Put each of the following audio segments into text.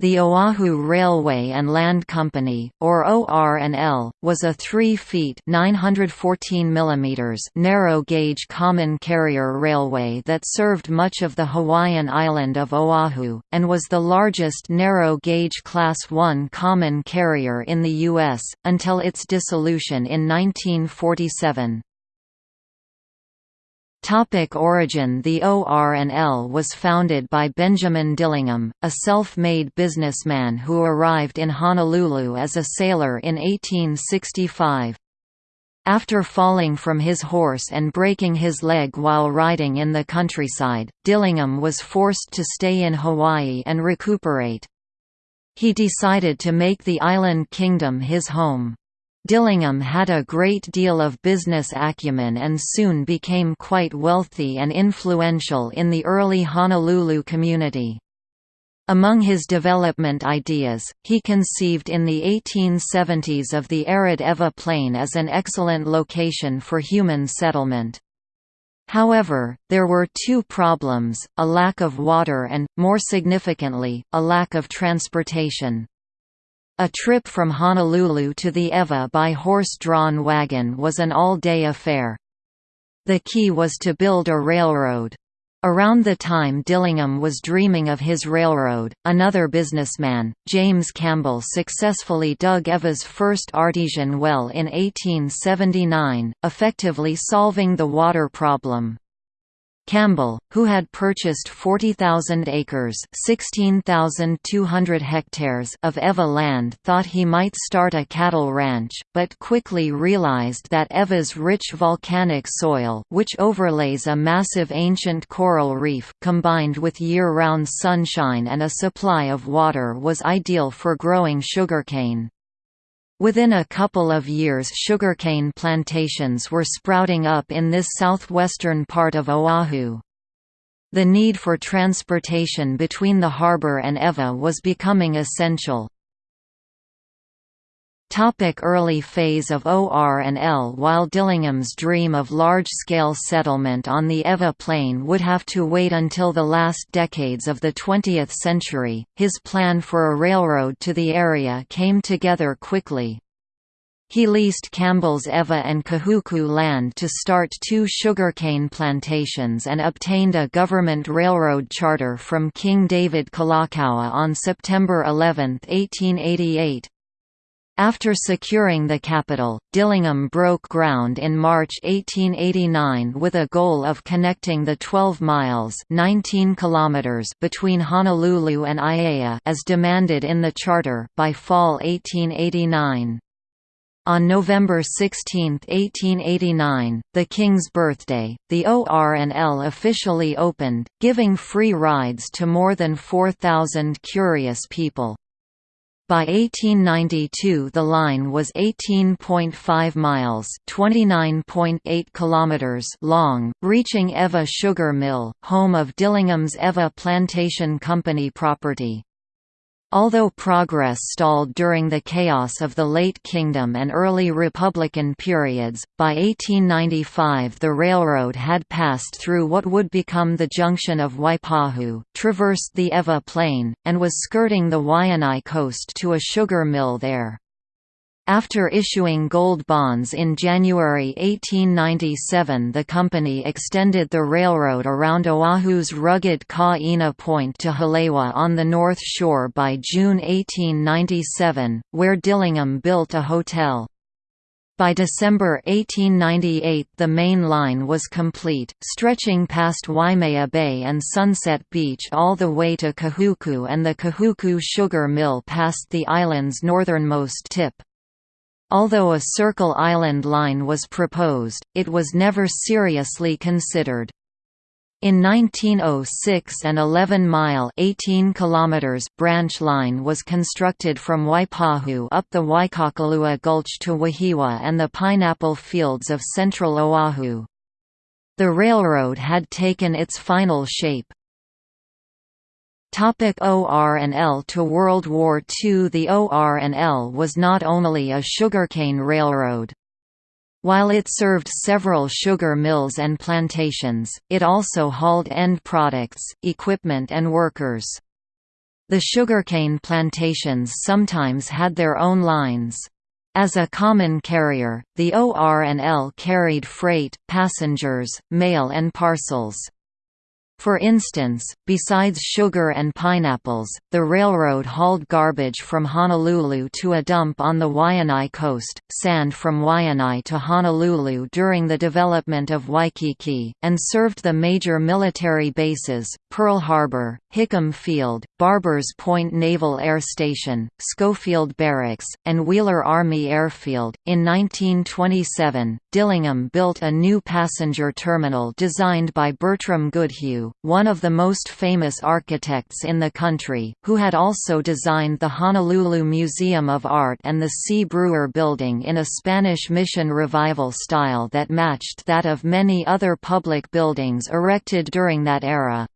The Oahu Railway and Land Company, or OR&L, was a 3 feet 914 mm narrow-gauge common carrier railway that served much of the Hawaiian island of Oahu, and was the largest narrow-gauge Class I common carrier in the U.S., until its dissolution in 1947. Topic origin The OR&L was founded by Benjamin Dillingham, a self-made businessman who arrived in Honolulu as a sailor in 1865. After falling from his horse and breaking his leg while riding in the countryside, Dillingham was forced to stay in Hawaii and recuperate. He decided to make the island kingdom his home. Dillingham had a great deal of business acumen and soon became quite wealthy and influential in the early Honolulu community. Among his development ideas, he conceived in the 1870s of the arid Ewa Plain as an excellent location for human settlement. However, there were two problems, a lack of water and, more significantly, a lack of transportation. A trip from Honolulu to the Ewa by horse-drawn wagon was an all-day affair. The key was to build a railroad. Around the time Dillingham was dreaming of his railroad, another businessman, James Campbell successfully dug Ewa's first artesian well in 1879, effectively solving the water problem. Campbell, who had purchased 40,000 acres (16,200 hectares) of Ewa land thought he might start a cattle ranch, but quickly realized that Ewa's rich volcanic soil which overlays a massive ancient coral reef combined with year-round sunshine and a supply of water was ideal for growing sugarcane. Within a couple of years sugarcane plantations were sprouting up in this southwestern part of Oahu. The need for transportation between the harbor and Ewa was becoming essential. Topic early phase of OR&L While Dillingham's dream of large-scale settlement on the Ewa Plain would have to wait until the last decades of the 20th century, his plan for a railroad to the area came together quickly. He leased Campbell's Ewa and Kahuku land to start two sugarcane plantations and obtained a government railroad charter from King David Kalakaua on September 11, 1888. After securing the capital, Dillingham broke ground in March 1889 with a goal of connecting the 12 miles 19 kilometers between Honolulu and Aiea as demanded in the charter by fall 1889. On November 16, 1889, the King's birthday, the OR&L officially opened, giving free rides to more than 4,000 curious people. By 1892 the line was 18.5 miles (29.8 kilometers) long, reaching Ewa Sugar Mill, home of Dillingham's Ewa Plantation Company property. Although progress stalled during the chaos of the Late Kingdom and early Republican periods, by 1895 the railroad had passed through what would become the junction of Waipahu, traversed the Ewa Plain, and was skirting the Waianae coast to a sugar mill there. After issuing gold bonds in January 1897 the company extended the railroad around Oahu's rugged Kaena Point to Haleiwa on the north shore by June 1897, where Dillingham built a hotel. By December 1898 the main line was complete, stretching past Waimea Bay and Sunset Beach all the way to Kahuku and the Kahuku Sugar Mill past the island's northernmost tip. Although a Circle Island line was proposed, it was never seriously considered. In 1906 an 11-mile branch line was constructed from Waipahu up the Waikakalaua Gulch to Wahiawa and the pineapple fields of central Oahu. The railroad had taken its final shape. Topic OR&L To World War II The OR&L was not only a sugarcane railroad. While it served several sugar mills and plantations, it also hauled end products, equipment and workers. The sugarcane plantations sometimes had their own lines. As a common carrier, the OR&L carried freight, passengers, mail and parcels. For instance, besides sugar and pineapples, the railroad hauled garbage from Honolulu to a dump on the Waianae coast, sand from Waianae to Honolulu during the development of Waikiki, and served the major military bases, Pearl Harbor, Hickam Field, Barbers Point Naval Air Station, Schofield Barracks, and Wheeler Army Airfield. In 1927, Dillingham built a new passenger terminal designed by Bertram Goodhue, one of the most famous architects in the country, who had also designed the Honolulu Museum of Art and the C. Brewer Building in a Spanish Mission Revival style that matched that of many other public buildings erected during that era.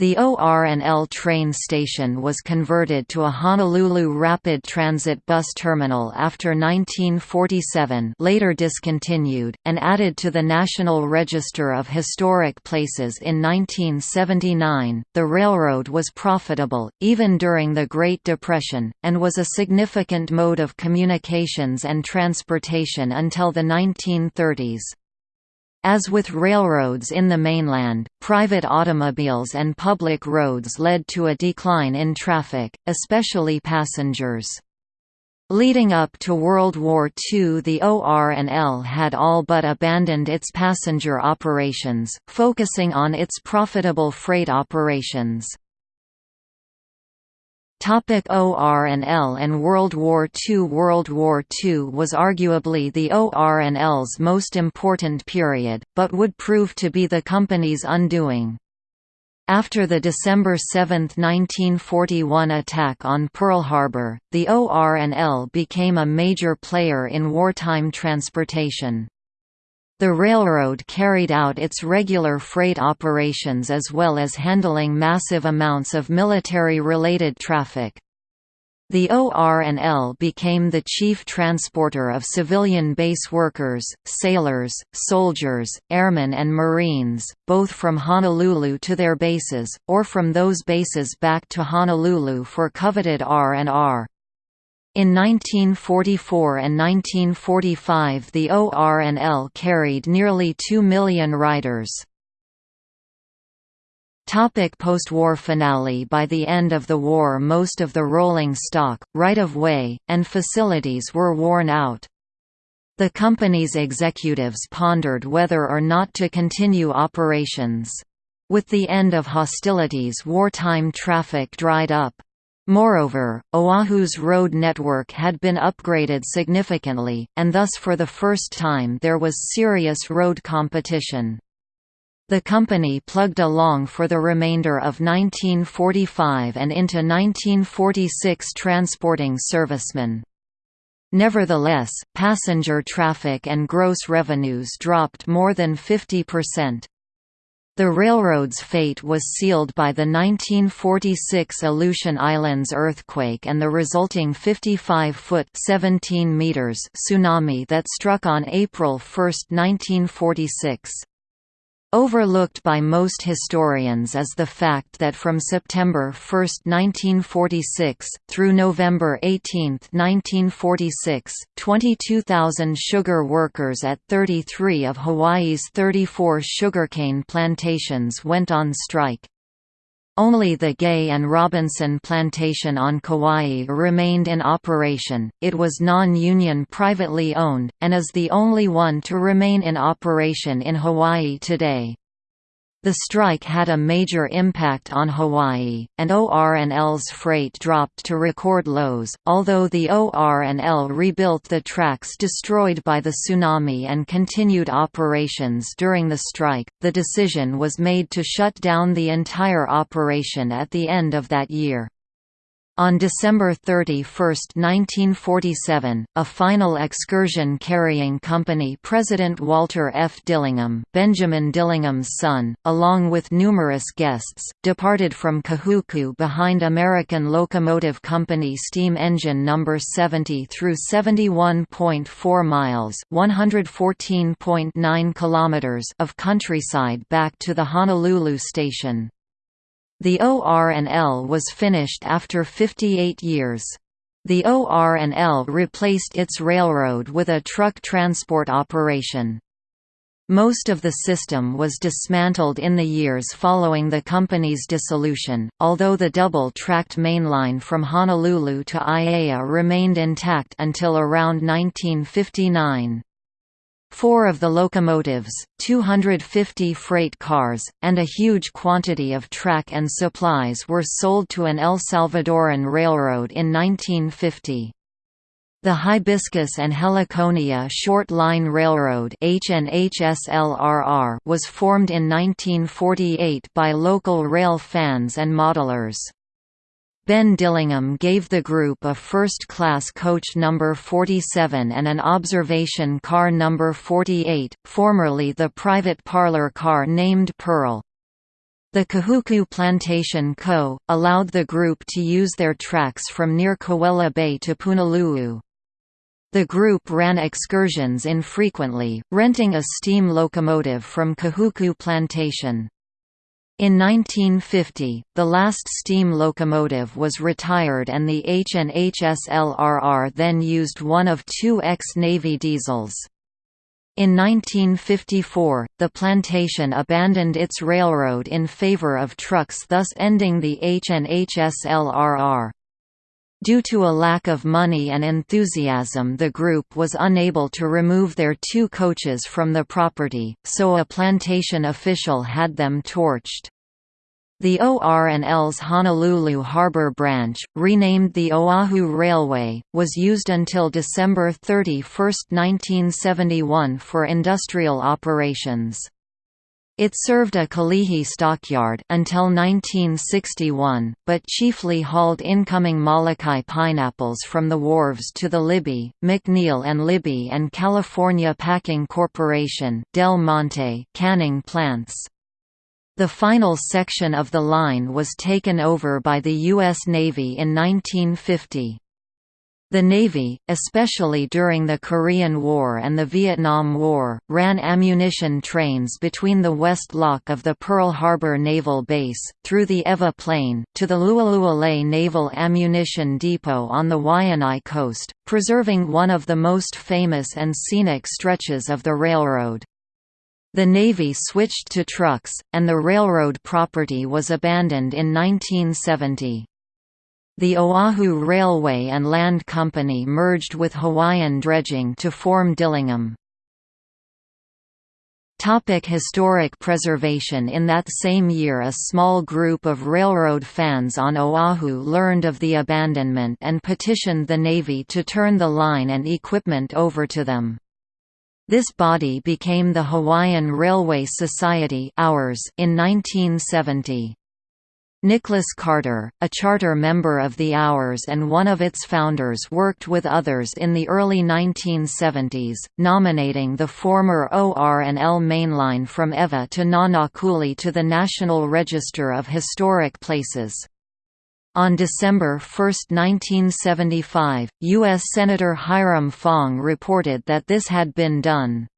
The OR&L train station was converted to a Honolulu Rapid Transit bus terminal after 1947 later discontinued, and added to the National Register of Historic Places in 1979. The railroad was profitable, even during the Great Depression, and was a significant mode of communications and transportation until the 1930s. As with railroads in the mainland, private automobiles and public roads led to a decline in traffic, especially passengers. Leading up to World War II the OR&L had all but abandoned its passenger operations, focusing on its profitable freight operations. Topic OR&L and World War II World War II was arguably the OR&L's most important period, but would prove to be the company's undoing. After the December 7, 1941 attack on Pearl Harbor, the OR&L became a major player in wartime transportation. The railroad carried out its regular freight operations as well as handling massive amounts of military-related traffic. The OR&L became the chief transporter of civilian base workers, sailors, soldiers, airmen and marines, both from Honolulu to their bases, or from those bases back to Honolulu for coveted R&R. In 1944 and 1945 the OR&L carried nearly 2 million riders. Post-war finale By the end of the war most of the rolling stock, right-of-way, and facilities were worn out. The company's executives pondered whether or not to continue operations. With the end of hostilities wartime traffic dried up. Moreover, Oahu's road network had been upgraded significantly, and thus for the first time there was serious road competition. The company plugged along for the remainder of 1945 and into 1946 transporting servicemen. Nevertheless, passenger traffic and gross revenues dropped more than 50%. The railroad's fate was sealed by the 1946 Aleutian Islands earthquake and the resulting 55-foot tsunami that struck on April 1, 1946. Overlooked by most historians is the fact that from September 1, 1946, through November 18, 1946, 22,000 sugar workers at 33 of Hawaii's 34 sugarcane plantations went on strike. Only the Gay and Robinson plantation on Kauai remained in operation, it was non-union privately owned, and is the only one to remain in operation in Hawaii today. The strike had a major impact on Hawaii, and OR&L's freight dropped to record lows, although the OR&L rebuilt the tracks destroyed by the tsunami and continued operations during the strike. The decision was made to shut down the entire operation at the end of that year. On December 31, 1947, a final excursion carrying company president Walter F. Dillingham, Benjamin Dillingham's son, along with numerous guests, departed from Kahuku behind American Locomotive Company steam engine number 70 through 71.4 miles (114.9 kilometers) of countryside back to the Honolulu station. The OR&L was finished after 58 years. The OR&L replaced its railroad with a truck transport operation. Most of the system was dismantled in the years following the company's dissolution, although the double-tracked mainline from Honolulu to Aiea remained intact until around 1959. Four of the locomotives, 250 freight cars, and a huge quantity of track and supplies were sold to an El Salvadoran railroad in 1950. The Hibiscus and Heliconia Short Line Railroad was formed in 1948 by local rail fans and modelers. Ben Dillingham gave the group a first-class coach number 47 and an observation car number 48, formerly the private parlor car named Pearl. The Kahuku Plantation Co. allowed the group to use their tracks from near Kawela Bay to Punaluu. The group ran excursions infrequently, renting a steam locomotive from Kahuku Plantation. In 1950, the last steam locomotive was retired and the HNHSLRR then used one of two ex-Navy diesels. In 1954, the plantation abandoned its railroad in favor of trucks thus ending the HNHSLRR. Due to a lack of money and enthusiasm the group was unable to remove their two coaches from the property, so a plantation official had them torched. The OR&L's Honolulu Harbor branch, renamed the Oahu Railway, was used until December 31, 1971 for industrial operations. It served a Kalihi stockyard until 1961, but chiefly hauled incoming Molokai pineapples from the wharves to the Libby, McNeil and Libby and California Packing Corporation Del Monte canning plants. The final section of the line was taken over by the U.S. Navy in 1950. The Navy, especially during the Korean War and the Vietnam War, ran ammunition trains between the West Lock of the Pearl Harbor Naval Base, through the Ewa Plain, to the Lualualei Naval Ammunition Depot on the Waianae coast, preserving one of the most famous and scenic stretches of the railroad. The Navy switched to trucks, and the railroad property was abandoned in 1970. The Oahu Railway and Land Company merged with Hawaiian Dredging to form Dillingham. Topic historic preservation In that same year a small group of railroad fans on Oahu learned of the abandonment and petitioned the Navy to turn the line and equipment over to them. This body became the Hawaiian Railway Society in 1970. Nicholas Carter, a charter member of the Hours and one of its founders worked with others in the early 1970s, nominating the former OR&L mainline from Ewa to Nanakuli to the National Register of Historic Places. On December 1, 1975, U.S. Senator Hiram Fong reported that this had been done.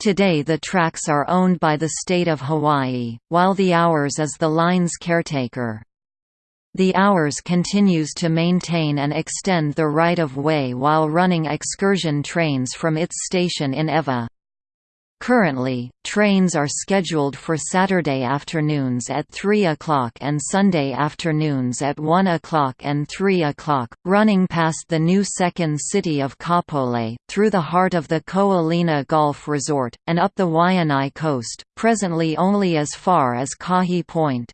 Today the tracks are owned by the state of Hawaii, while the Hours is the line's caretaker. The Hours continues to maintain and extend the right-of-way while running excursion trains from its station in Ewa. Currently, trains are scheduled for Saturday afternoons at 3 o'clock and Sunday afternoons at 1 o'clock and 3 o'clock, running past the new second city of Kapolei, through the heart of the Ko-Olina Golf Resort, and up the Waianae coast, presently only as far as Kahe Point.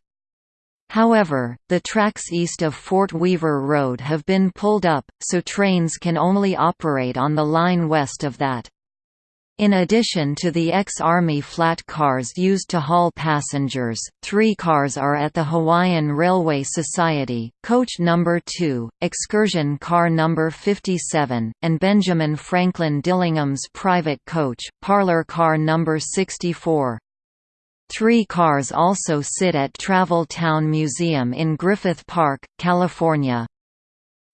However, the tracks east of Fort Weaver Road have been pulled up, so trains can only operate on the line west of that. In addition to the ex-Army flat cars used to haul passengers, three cars are at the Hawaiian Railway Society, Coach No. 2, Excursion Car No. 57, and Benjamin Franklin Dillingham's private coach, Parlor Car No. 64. Three cars also sit at Travel Town Museum in Griffith Park, California.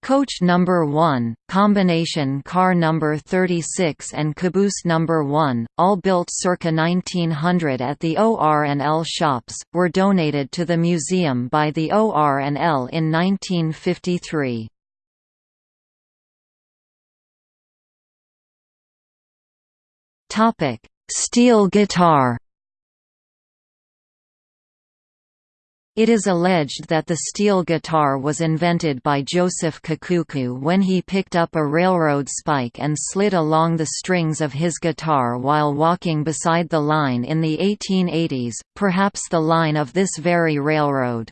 Coach number 1, combination car number 36 and caboose number 1, all built circa 1900 at the OR&L shops, were donated to the museum by the OR&L in 1953. Topic: Steel guitar It is alleged that the steel guitar was invented by Joseph Kekuku when he picked up a railroad spike and slid along the strings of his guitar while walking beside the line in the 1880s, perhaps the line of this very railroad.